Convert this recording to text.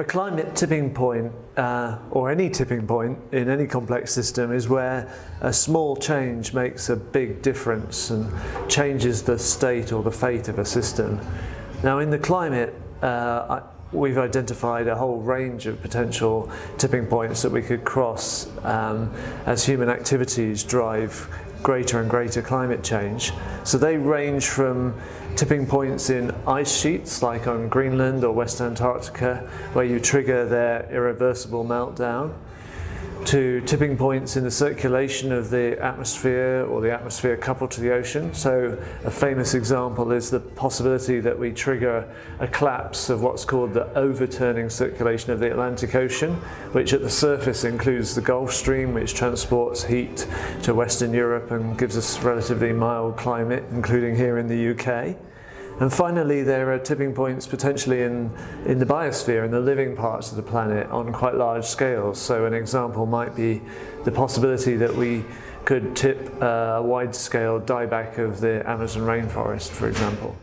A climate tipping point, uh, or any tipping point in any complex system, is where a small change makes a big difference and changes the state or the fate of a system. Now in the climate, uh, we've identified a whole range of potential tipping points that we could cross um, as human activities drive greater and greater climate change. So they range from tipping points in ice sheets like on Greenland or West Antarctica where you trigger their irreversible meltdown to tipping points in the circulation of the atmosphere or the atmosphere coupled to the ocean. So a famous example is the possibility that we trigger a collapse of what's called the overturning circulation of the Atlantic Ocean, which at the surface includes the Gulf Stream, which transports heat to Western Europe and gives us relatively mild climate, including here in the UK. And finally, there are tipping points potentially in, in the biosphere, in the living parts of the planet on quite large scales. So an example might be the possibility that we could tip a wide-scale dieback of the Amazon rainforest, for example.